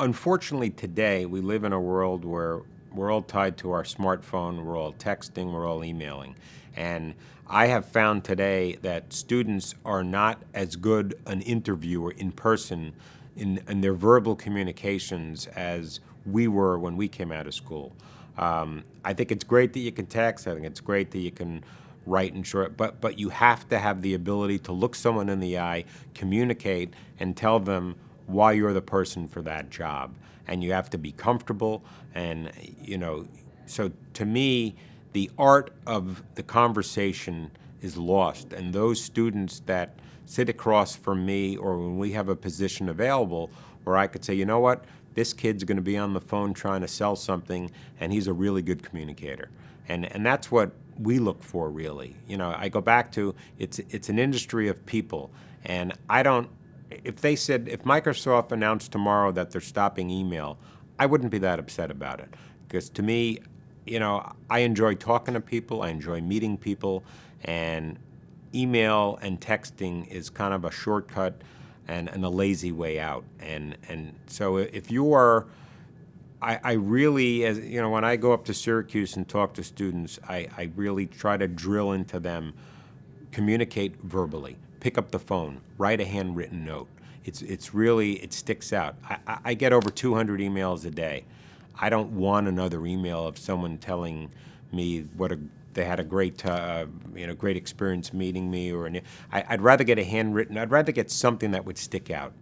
unfortunately today we live in a world where we're all tied to our smartphone, we're all texting, we're all emailing. And I have found today that students are not as good an interviewer in person in, in their verbal communications as we were when we came out of school. Um, I think it's great that you can text, I think it's great that you can write and short, but, but you have to have the ability to look someone in the eye, communicate, and tell them why you're the person for that job. And you have to be comfortable. And, you know, so to me, the art of the conversation is lost. And those students that sit across from me or when we have a position available where I could say, you know what, this kid's going to be on the phone trying to sell something and he's a really good communicator. And, and that's what we look for really. You know, I go back to it's, it's an industry of people and I don't if they said, if Microsoft announced tomorrow that they're stopping email, I wouldn't be that upset about it. Because to me, you know, I enjoy talking to people, I enjoy meeting people, and email and texting is kind of a shortcut and, and a lazy way out. And, and so if you are, I, I, really, as you know, when I go up to Syracuse and talk to students, I, I really try to drill into them, communicate verbally pick up the phone, write a handwritten note. It's, it's really, it sticks out. I, I get over 200 emails a day. I don't want another email of someone telling me what a, they had a great, uh, you know, great experience meeting me or an, I, I'd rather get a handwritten, I'd rather get something that would stick out.